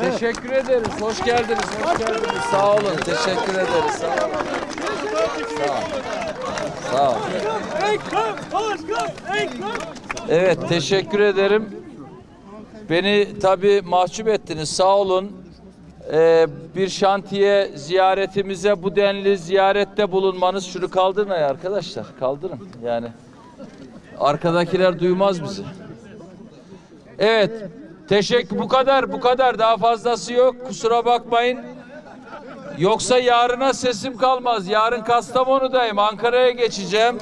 Teşekkür ederiz. Hoş geldiniz. Hoş geldiniz. Sağ olun. Teşekkür ederiz. Sağ olun. Sağ olun. Evet teşekkür ederim. Beni tabii mahcup ettiniz. Sağ olun. Ee, bir şantiye ziyaretimize bu denli ziyarette bulunmanız şunu kaldırın ay arkadaşlar. Kaldırın yani. Arkadakiler duymaz bizi. Evet. Teşekkür bu kadar bu kadar daha fazlası yok. Kusura bakmayın. Yoksa yarına sesim kalmaz. Yarın Kastamonu'dayım. Ankara'ya geçeceğim.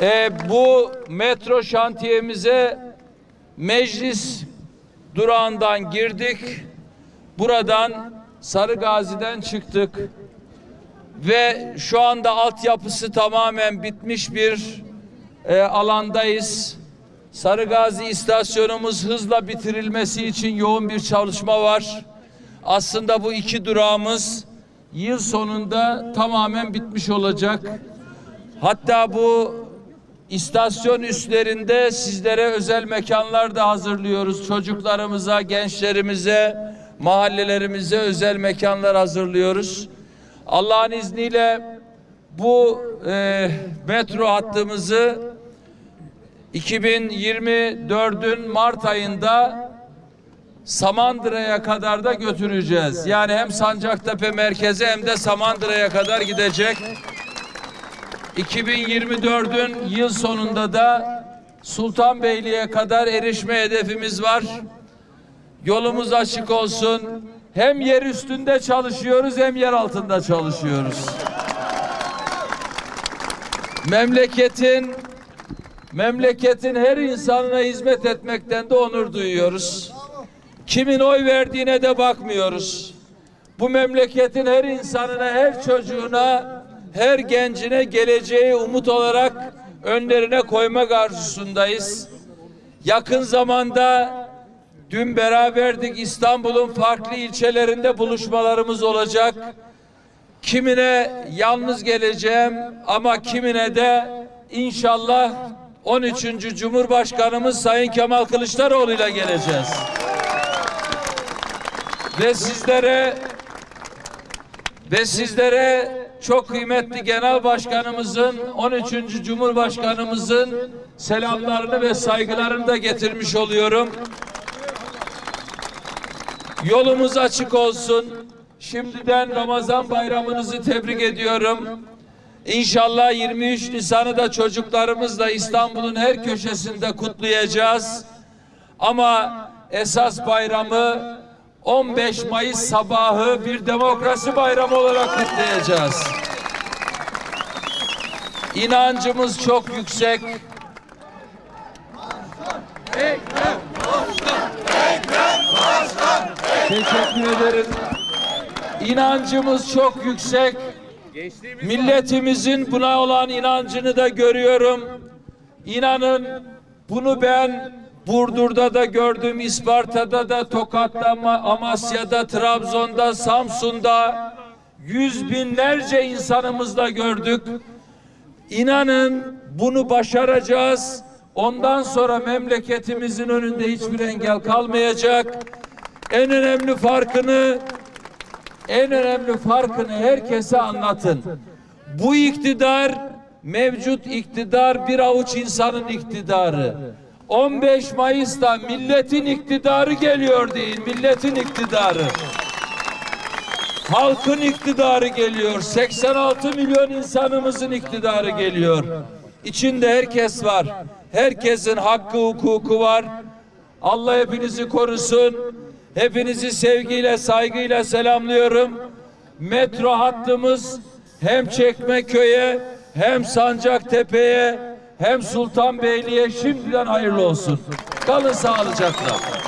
Ee, bu metro şantiyemize meclis durağından girdik. Buradan Sarı Gazi'den çıktık. Ve şu anda altyapısı tamamen bitmiş bir e, alandayız. Sarı Gazi istasyonumuz hızla bitirilmesi için yoğun bir çalışma var. Aslında bu iki durağımız yıl sonunda tamamen bitmiş olacak. Hatta bu istasyon üstlerinde sizlere özel mekanlar da hazırlıyoruz. Çocuklarımıza, gençlerimize, mahallelerimize özel mekanlar hazırlıyoruz. Allah'ın izniyle bu e, metro hattımızı 2024'ün Mart ayında Samandıra'ya kadar da götüreceğiz. Yani hem Sancaktepe merkeze hem de Samandıra'ya kadar gidecek. 2024'ün yıl sonunda da Sultanbeyli'ye kadar erişme hedefimiz var. Yolumuz açık olsun. Hem yer üstünde çalışıyoruz hem yer altında çalışıyoruz. Memleketin memleketin her insanına hizmet etmekten de onur duyuyoruz. Kimin oy verdiğine de bakmıyoruz. Bu memleketin her insanına, her çocuğuna, her gencine geleceği umut olarak önlerine koymak arzusundayız. Yakın zamanda dün beraberdik İstanbul'un farklı ilçelerinde buluşmalarımız olacak. Kimine yalnız geleceğim ama kimine de inşallah 13. Cumhurbaşkanımız Sayın Kemal Kılıçdaroğlu ile geleceğiz. Ve sizlere ve sizlere çok kıymetli Genel Başkanımızın 13. Cumhurbaşkanımızın selamlarını ve saygılarını da getirmiş oluyorum. Yolumuz açık olsun. Şimdiden Ramazan bayramınızı tebrik ediyorum. İnşallah 23 Nisan'ı da çocuklarımızla İstanbul'un her köşesinde kutlayacağız. Ama esas bayramı 15 Mayıs sabahı bir demokrasi bayramı olarak kutlayacağız. İnancımız çok yüksek. Teşekkür ederim. İnancımız çok yüksek. Milletimizin buna olan inancını da görüyorum. İnanın bunu ben Burdur'da da gördüm, İsparta'da da, Tokat'ta, Ama- Amasya'da, Trabzon'da, Samsun'da yüz binlerce insanımızla gördük. İnanın bunu başaracağız. Ondan sonra memleketimizin önünde hiçbir engel kalmayacak. En önemli farkını en önemli farkını herkese anlatın. Bu iktidar mevcut iktidar bir avuç insanın iktidarı. 15 Mayıs'ta milletin iktidarı geliyor değil, milletin iktidarı. Halkın iktidarı geliyor. 86 milyon insanımızın iktidarı geliyor. İçinde herkes var. Herkesin hakkı hukuku var. Allah hepinizi korusun. Hepinizi sevgiyle, saygıyla selamlıyorum. Metro hattımız hem Çekmeköy'e hem Sancaktepe'ye hem Sultanbeyli'ye şimdiden hayırlı olsun. Kalın sağlıcakla.